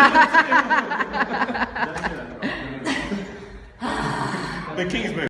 the king's Kingsman.